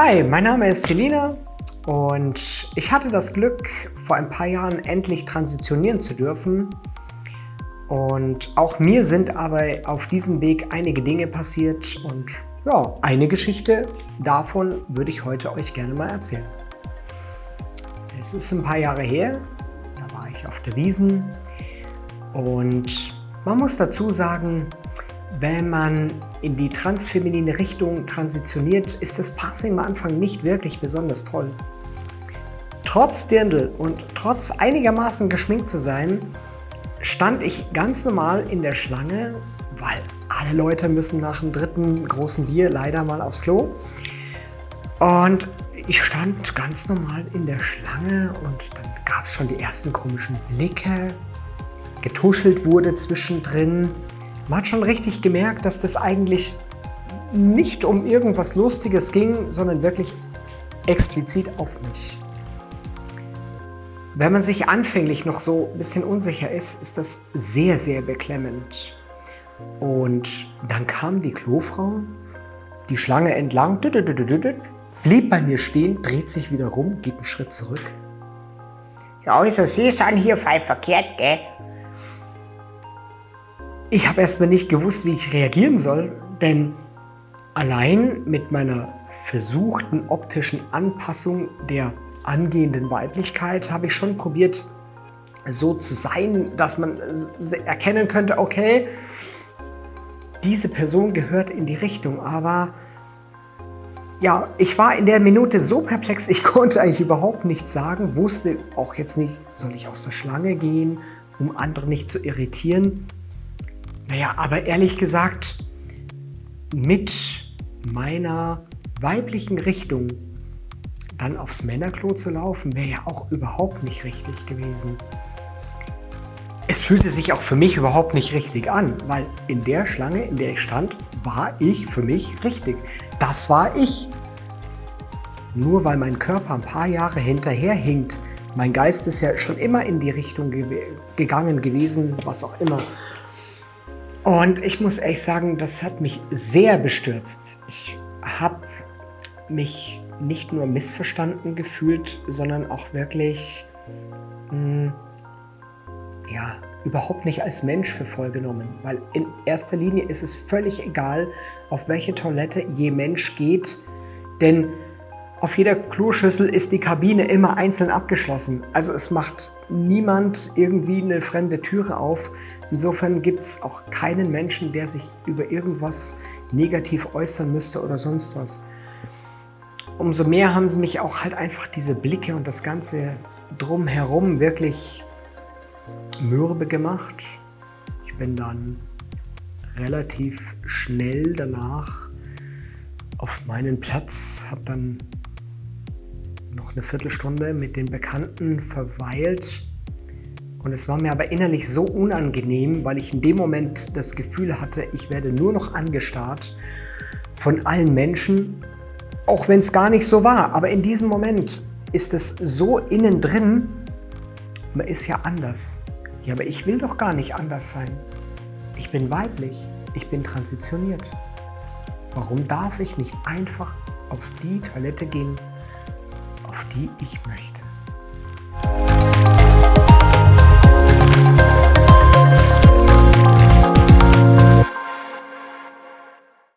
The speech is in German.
Hi, mein Name ist Selina und ich hatte das Glück, vor ein paar Jahren endlich transitionieren zu dürfen. Und auch mir sind aber auf diesem Weg einige Dinge passiert und ja, eine Geschichte davon würde ich heute euch gerne mal erzählen. Es ist ein paar Jahre her, da war ich auf der Wiesen und man muss dazu sagen, wenn man in die transfeminine Richtung transitioniert, ist das Passing am Anfang nicht wirklich besonders toll. Trotz Dirndl und trotz einigermaßen geschminkt zu sein, stand ich ganz normal in der Schlange, weil alle Leute müssen nach dem dritten großen Bier leider mal aufs Klo. Und ich stand ganz normal in der Schlange und dann gab es schon die ersten komischen Blicke. Getuschelt wurde zwischendrin. Man hat schon richtig gemerkt, dass das eigentlich nicht um irgendwas Lustiges ging, sondern wirklich explizit auf mich. Wenn man sich anfänglich noch so ein bisschen unsicher ist, ist das sehr, sehr beklemmend. Und dann kam die Klofrau, die Schlange entlang, blieb bei mir stehen, dreht sich wieder rum, geht einen Schritt zurück. Ja, also Sie sind hier voll verkehrt, gell? Ich habe erstmal nicht gewusst, wie ich reagieren soll, denn allein mit meiner versuchten optischen Anpassung der angehenden Weiblichkeit habe ich schon probiert, so zu sein, dass man erkennen könnte, okay, diese Person gehört in die Richtung, aber ja, ich war in der Minute so perplex, ich konnte eigentlich überhaupt nichts sagen, wusste auch jetzt nicht, soll ich aus der Schlange gehen, um andere nicht zu irritieren. Naja, aber ehrlich gesagt, mit meiner weiblichen Richtung dann aufs Männerklo zu laufen, wäre ja auch überhaupt nicht richtig gewesen. Es fühlte sich auch für mich überhaupt nicht richtig an, weil in der Schlange, in der ich stand, war ich für mich richtig. Das war ich. Nur weil mein Körper ein paar Jahre hinterherhinkt, mein Geist ist ja schon immer in die Richtung ge gegangen gewesen, was auch immer. Und ich muss ehrlich sagen, das hat mich sehr bestürzt. Ich habe mich nicht nur missverstanden gefühlt, sondern auch wirklich mh, hm, ja, überhaupt nicht als Mensch für voll genommen. Weil in erster Linie ist es völlig egal, auf welche Toilette je Mensch geht, denn auf jeder Kloschüssel ist die Kabine immer einzeln abgeschlossen. Also es macht niemand irgendwie eine fremde Türe auf. Insofern gibt es auch keinen Menschen, der sich über irgendwas negativ äußern müsste oder sonst was. Umso mehr haben mich auch halt einfach diese Blicke und das Ganze drumherum wirklich mürbe gemacht. Ich bin dann relativ schnell danach auf meinen Platz, habe dann noch eine Viertelstunde mit den Bekannten verweilt. Und es war mir aber innerlich so unangenehm, weil ich in dem Moment das Gefühl hatte, ich werde nur noch angestarrt von allen Menschen, auch wenn es gar nicht so war. Aber in diesem Moment ist es so innen drin, man ist ja anders. Ja, aber ich will doch gar nicht anders sein. Ich bin weiblich, ich bin transitioniert. Warum darf ich nicht einfach auf die Toilette gehen, auf die ich möchte.